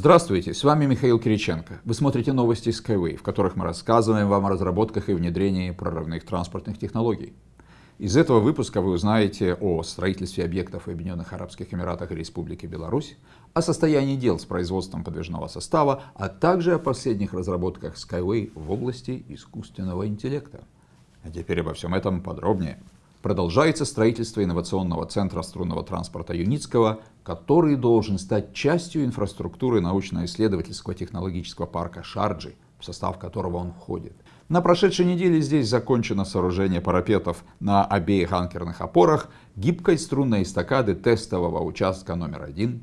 Здравствуйте, с вами Михаил Кириченко. Вы смотрите новости Skyway, в которых мы рассказываем вам о разработках и внедрении прорывных транспортных технологий. Из этого выпуска вы узнаете о строительстве объектов в Объединенных Арабских Эмиратах и Республике Беларусь, о состоянии дел с производством подвижного состава, а также о последних разработках Skyway в области искусственного интеллекта. А теперь обо всем этом подробнее. Продолжается строительство инновационного центра струнного транспорта Юницкого, который должен стать частью инфраструктуры научно-исследовательского технологического парка Шарджи, в состав которого он входит. На прошедшей неделе здесь закончено сооружение парапетов на обеих анкерных опорах гибкой струнной эстакады тестового участка номер один.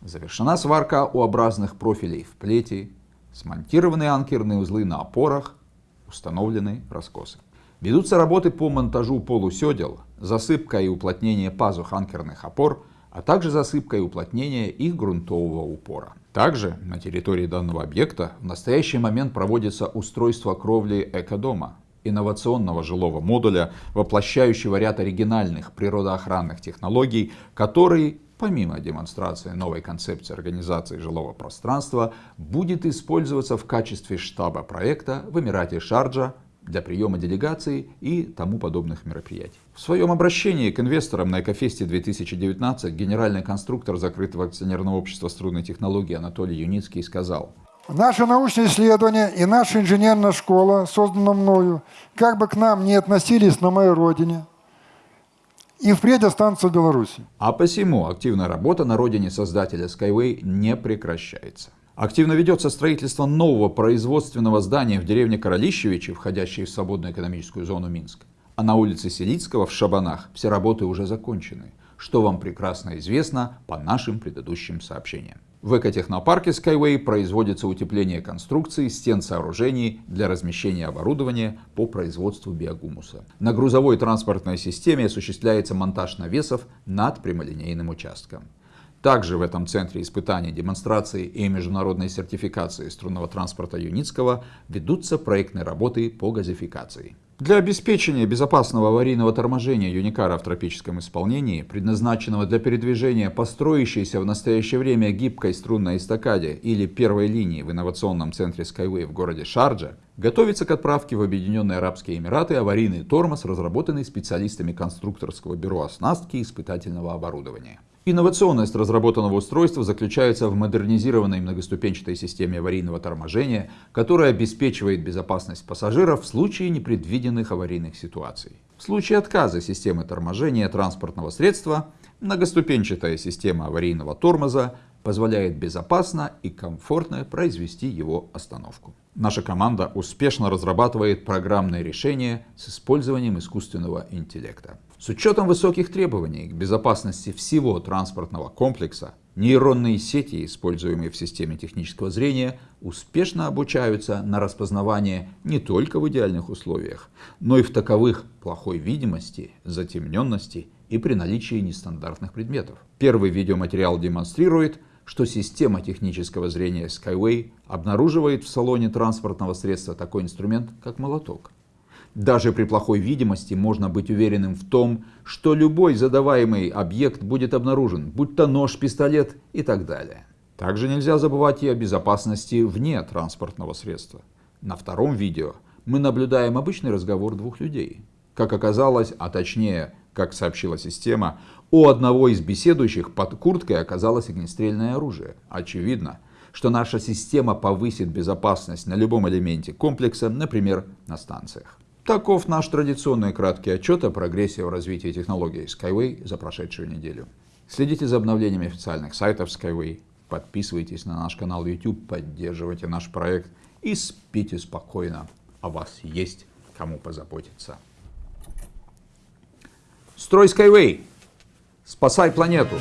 Завершена сварка У-образных профилей в плети, смонтированы анкерные узлы на опорах, установлены раскосы. Ведутся работы по монтажу полуседел, засыпка и уплотнение пазух анкерных опор, а также засыпка и уплотнение их грунтового упора. Также на территории данного объекта в настоящий момент проводится устройство кровли экодома, инновационного жилого модуля, воплощающего ряд оригинальных природоохранных технологий, который, помимо демонстрации новой концепции организации жилого пространства, будет использоваться в качестве штаба проекта в Эмирате Шарджа для приема делегаций и тому подобных мероприятий. В своем обращении к инвесторам на Экофесте 2019 генеральный конструктор закрытого акционерного общества струнной технологии Анатолий Юницкий сказал, Наше научное исследование и наша инженерная школа, создана мною, как бы к нам не относились на моей родине, и впредь останутся в Беларуси. А посему активная работа на родине создателя Skyway не прекращается. Активно ведется строительство нового производственного здания в деревне Королищевичи, входящей в свободную экономическую зону Минск. А на улице Селицкого в Шабанах все работы уже закончены, что вам прекрасно известно по нашим предыдущим сообщениям. В экотехнопарке Skyway производится утепление конструкций, стен сооружений для размещения оборудования по производству биогумуса. На грузовой транспортной системе осуществляется монтаж навесов над прямолинейным участком. Также в этом центре испытаний, демонстрации и международной сертификации струнного транспорта Юницкого ведутся проектные работы по газификации. Для обеспечения безопасного аварийного торможения Юникара в тропическом исполнении, предназначенного для передвижения по строящейся в настоящее время гибкой струнной эстакаде или первой линии в инновационном центре Skyway в городе Шарджа, готовится к отправке в Объединенные Арабские Эмираты аварийный тормоз, разработанный специалистами конструкторского бюро оснастки и испытательного оборудования. Инновационность разработанного устройства заключается в модернизированной многоступенчатой системе аварийного торможения, которая обеспечивает безопасность пассажиров в случае непредвиденных аварийных ситуаций. В случае отказа системы торможения транспортного средства, многоступенчатая система аварийного тормоза позволяет безопасно и комфортно произвести его остановку. Наша команда успешно разрабатывает программные решения с использованием искусственного интеллекта. С учетом высоких требований к безопасности всего транспортного комплекса, нейронные сети, используемые в системе технического зрения, успешно обучаются на распознавание не только в идеальных условиях, но и в таковых плохой видимости, затемненности и при наличии нестандартных предметов. Первый видеоматериал демонстрирует, что система технического зрения Skyway обнаруживает в салоне транспортного средства такой инструмент, как молоток. Даже при плохой видимости можно быть уверенным в том, что любой задаваемый объект будет обнаружен, будь то нож, пистолет и так далее. Также нельзя забывать и о безопасности вне транспортного средства. На втором видео мы наблюдаем обычный разговор двух людей. Как оказалось, а точнее, как сообщила система, у одного из беседующих под курткой оказалось огнестрельное оружие. Очевидно, что наша система повысит безопасность на любом элементе комплекса, например, на станциях. Таков наш традиционный краткий отчет о прогрессе в развитии технологий Skyway за прошедшую неделю. Следите за обновлениями официальных сайтов Skyway, подписывайтесь на наш канал YouTube, поддерживайте наш проект и спите спокойно. О вас есть кому позаботиться. Строй Skyway! Спасай планету!